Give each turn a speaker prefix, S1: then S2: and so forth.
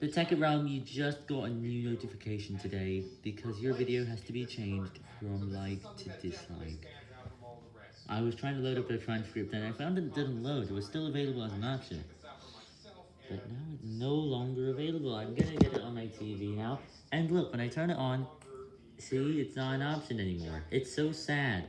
S1: The second Realm, you just got a new notification today because your video has to be changed from like to dislike. I was trying to load up the transcript and I found it didn't load. It was still available as an option. But now it's no longer available. I'm gonna get it on my TV now. And look, when I turn it on, see, it's not an option anymore. It's so sad.